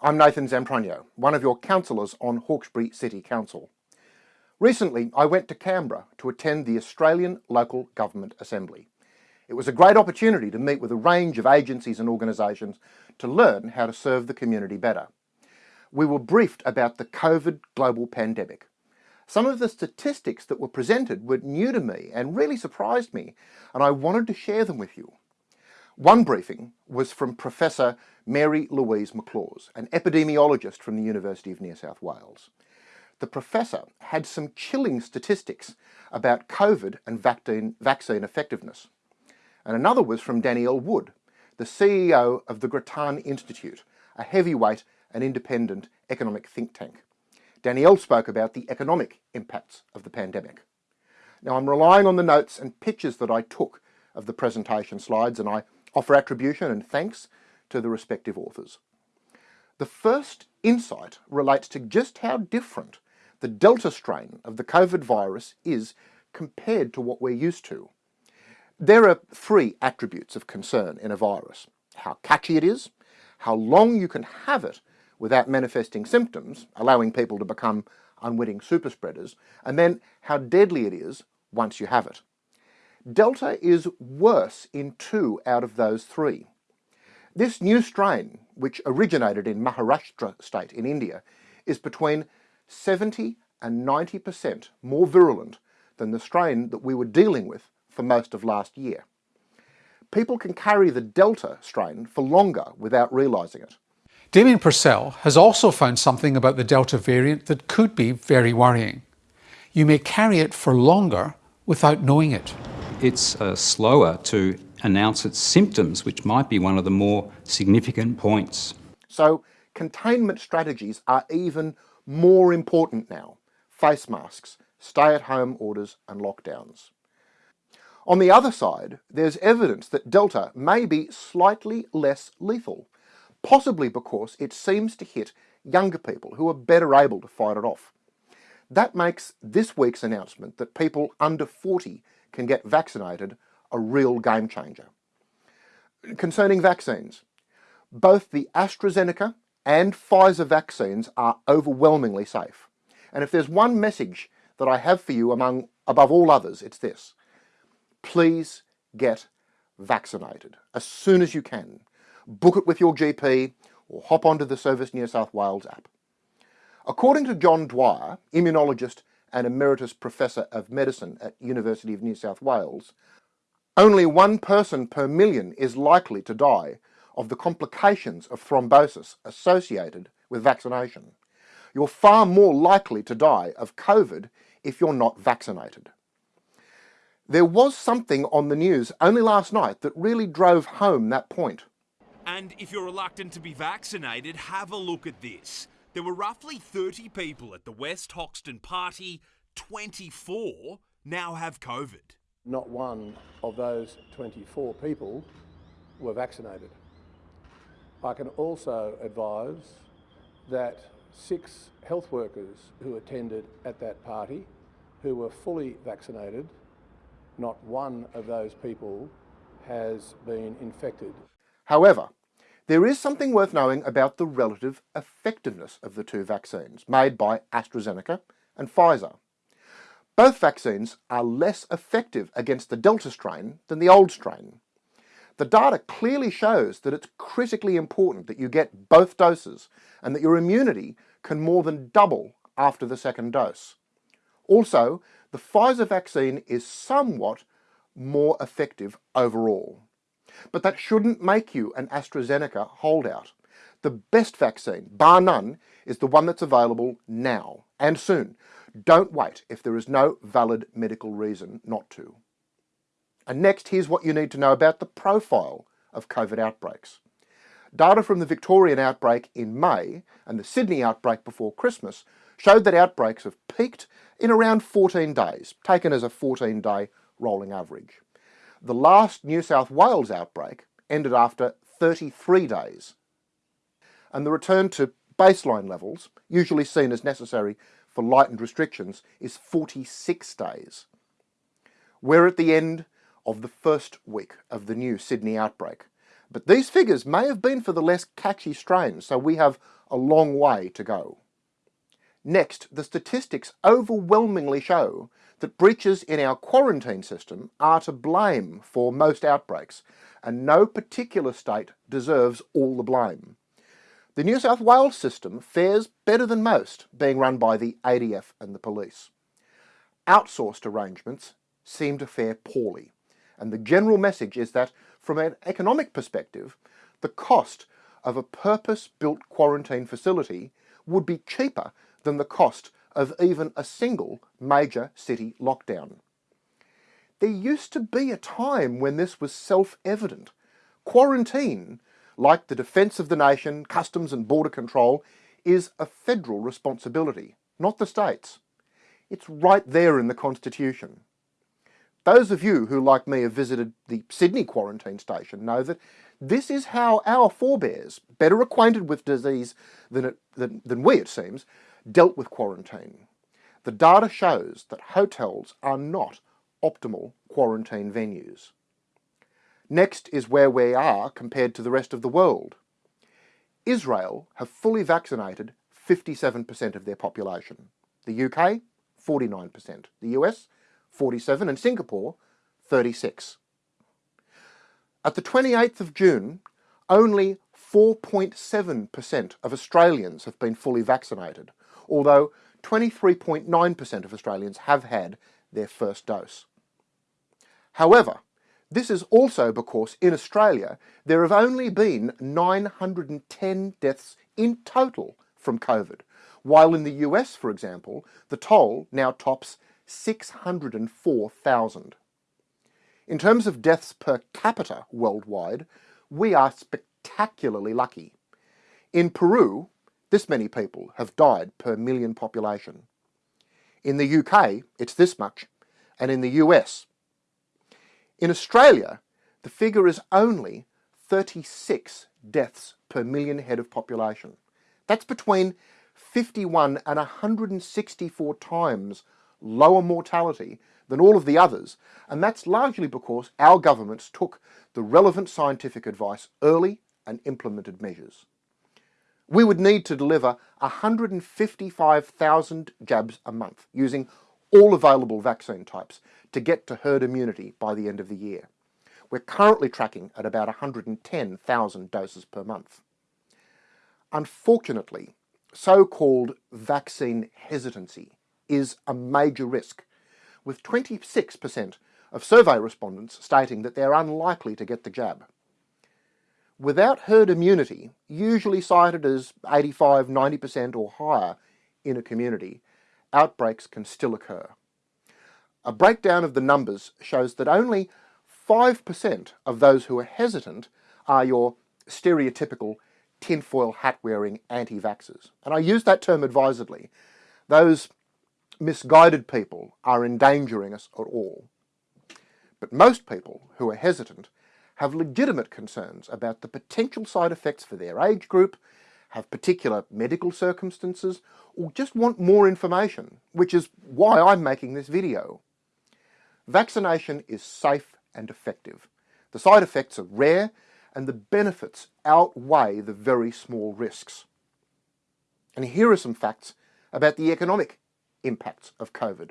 I'm Nathan Zamprogno, one of your councillors on Hawkesbury City Council. Recently, I went to Canberra to attend the Australian Local Government Assembly. It was a great opportunity to meet with a range of agencies and organisations to learn how to serve the community better. We were briefed about the COVID global pandemic. Some of the statistics that were presented were new to me and really surprised me, and I wanted to share them with you. One briefing was from Professor Mary Louise McLaws, an epidemiologist from the University of New South Wales. The professor had some chilling statistics about COVID and vaccine, vaccine effectiveness. And another was from Danielle Wood, the CEO of the Grattan Institute, a heavyweight and independent economic think tank. Danielle spoke about the economic impacts of the pandemic. Now I'm relying on the notes and pictures that I took of the presentation slides and I offer attribution and thanks to the respective authors. The first insight relates to just how different the Delta strain of the COVID virus is compared to what we're used to. There are three attributes of concern in a virus. How catchy it is, how long you can have it without manifesting symptoms, allowing people to become unwitting super spreaders, and then how deadly it is once you have it. Delta is worse in two out of those three. This new strain, which originated in Maharashtra state in India, is between 70 and 90% more virulent than the strain that we were dealing with for most of last year. People can carry the Delta strain for longer without realising it. Damian Purcell has also found something about the Delta variant that could be very worrying. You may carry it for longer without knowing it it's uh, slower to announce its symptoms, which might be one of the more significant points. So containment strategies are even more important now. Face masks, stay-at-home orders and lockdowns. On the other side, there's evidence that Delta may be slightly less lethal, possibly because it seems to hit younger people who are better able to fight it off. That makes this week's announcement that people under 40 can get vaccinated a real game changer. Concerning vaccines, both the AstraZeneca and Pfizer vaccines are overwhelmingly safe. And if there's one message that I have for you among above all others, it's this. Please get vaccinated as soon as you can. Book it with your GP or hop onto the Service New South Wales app. According to John Dwyer, immunologist and Emeritus Professor of Medicine at University of New South Wales, only one person per million is likely to die of the complications of thrombosis associated with vaccination. You're far more likely to die of COVID if you're not vaccinated. There was something on the news only last night that really drove home that point. And if you're reluctant to be vaccinated, have a look at this. There were roughly 30 people at the West Hoxton party. 24 now have COVID. Not one of those 24 people were vaccinated. I can also advise that six health workers who attended at that party who were fully vaccinated, not one of those people has been infected. However, there is something worth knowing about the relative effectiveness of the two vaccines made by AstraZeneca and Pfizer. Both vaccines are less effective against the Delta strain than the old strain. The data clearly shows that it's critically important that you get both doses and that your immunity can more than double after the second dose. Also, the Pfizer vaccine is somewhat more effective overall. But that shouldn't make you an AstraZeneca holdout. The best vaccine, bar none, is the one that's available now and soon. Don't wait if there is no valid medical reason not to. And next, here's what you need to know about the profile of COVID outbreaks. Data from the Victorian outbreak in May and the Sydney outbreak before Christmas showed that outbreaks have peaked in around 14 days, taken as a 14-day rolling average. The last New South Wales outbreak ended after 33 days. And the return to baseline levels, usually seen as necessary for lightened restrictions, is 46 days. We're at the end of the first week of the new Sydney outbreak. But these figures may have been for the less catchy strains, so we have a long way to go. Next, the statistics overwhelmingly show that breaches in our quarantine system are to blame for most outbreaks, and no particular state deserves all the blame. The New South Wales system fares better than most, being run by the ADF and the police. Outsourced arrangements seem to fare poorly, and the general message is that, from an economic perspective, the cost of a purpose-built quarantine facility would be cheaper than the cost of even a single major city lockdown. There used to be a time when this was self-evident. Quarantine, like the defence of the nation, customs and border control, is a federal responsibility, not the states. It's right there in the Constitution. Those of you who, like me, have visited the Sydney quarantine station know that this is how our forebears, better acquainted with disease than, it, than, than we, it seems, dealt with quarantine. The data shows that hotels are not optimal quarantine venues. Next is where we are compared to the rest of the world. Israel have fully vaccinated 57% of their population. The UK, 49%. The US, 47 and Singapore, 36. At the 28th of June, only 4.7% of Australians have been fully vaccinated, although 23.9% of Australians have had their first dose. However, this is also because in Australia there have only been 910 deaths in total from COVID, while in the US, for example, the toll now tops 604,000. In terms of deaths per capita worldwide, we are spectacularly lucky. In Peru, this many people have died per million population. In the UK, it's this much, and in the US. In Australia, the figure is only 36 deaths per million head of population. That's between 51 and 164 times lower mortality than all of the others, and that's largely because our governments took the relevant scientific advice early and implemented measures we would need to deliver 155,000 jabs a month using all available vaccine types to get to herd immunity by the end of the year. We're currently tracking at about 110,000 doses per month. Unfortunately, so-called vaccine hesitancy is a major risk, with 26% of survey respondents stating that they're unlikely to get the jab. Without herd immunity, usually cited as 85, 90% or higher in a community, outbreaks can still occur. A breakdown of the numbers shows that only 5% of those who are hesitant are your stereotypical tinfoil hat-wearing anti-vaxxers. And I use that term advisedly. Those misguided people are endangering us at all. But most people who are hesitant have legitimate concerns about the potential side effects for their age group, have particular medical circumstances, or just want more information, which is why I'm making this video. Vaccination is safe and effective. The side effects are rare and the benefits outweigh the very small risks. And here are some facts about the economic impacts of COVID.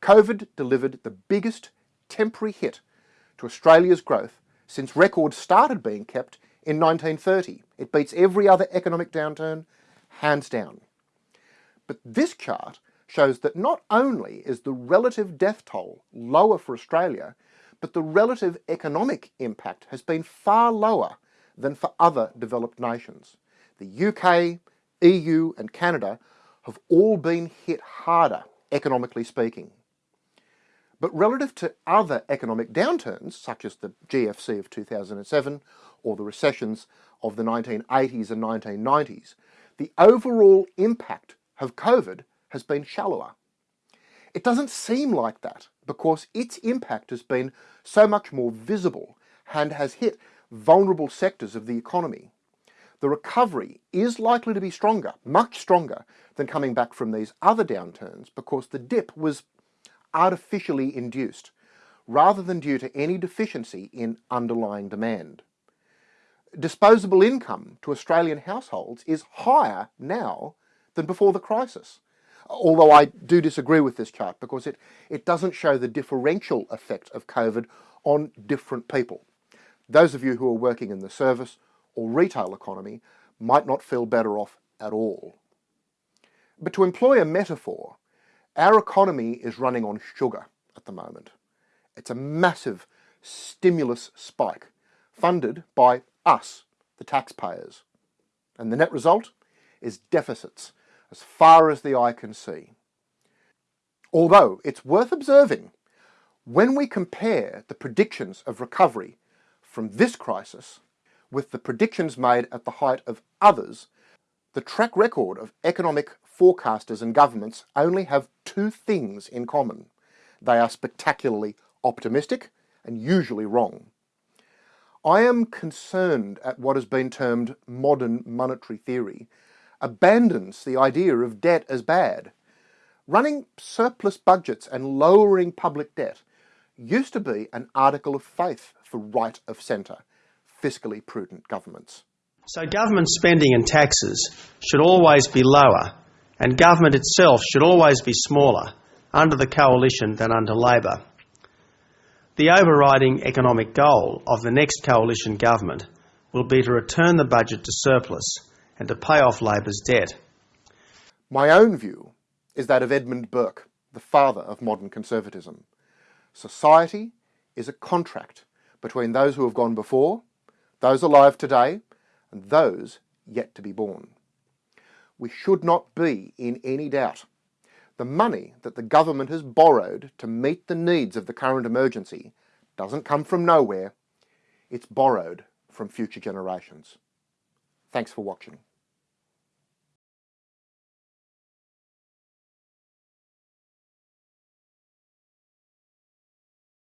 COVID delivered the biggest temporary hit to Australia's growth since records started being kept in 1930. It beats every other economic downturn, hands down. But this chart shows that not only is the relative death toll lower for Australia, but the relative economic impact has been far lower than for other developed nations. The UK, EU and Canada have all been hit harder, economically speaking. But relative to other economic downturns, such as the GFC of 2007 or the recessions of the 1980s and 1990s, the overall impact of COVID has been shallower. It doesn't seem like that because its impact has been so much more visible and has hit vulnerable sectors of the economy. The recovery is likely to be stronger, much stronger, than coming back from these other downturns because the dip was artificially induced, rather than due to any deficiency in underlying demand. disposable income to Australian households is higher now than before the crisis. Although I do disagree with this chart because it, it doesn't show the differential effect of COVID on different people. Those of you who are working in the service or retail economy might not feel better off at all. But to employ a metaphor, our economy is running on sugar at the moment. It's a massive stimulus spike funded by us, the taxpayers. And the net result is deficits as far as the eye can see. Although it's worth observing, when we compare the predictions of recovery from this crisis with the predictions made at the height of others, the track record of economic forecasters and governments only have two things in common. They are spectacularly optimistic and usually wrong. I am concerned at what has been termed modern monetary theory abandons the idea of debt as bad. Running surplus budgets and lowering public debt used to be an article of faith for right of centre, fiscally prudent governments. So government spending and taxes should always be lower and government itself should always be smaller under the coalition than under Labor. The overriding economic goal of the next coalition government will be to return the budget to surplus and to pay off Labor's debt. My own view is that of Edmund Burke, the father of modern conservatism. Society is a contract between those who have gone before, those alive today, and those yet to be born. We should not be in any doubt the money that the government has borrowed to meet the needs of the current emergency doesn't come from nowhere, it's borrowed from future generations. Thanks for watching.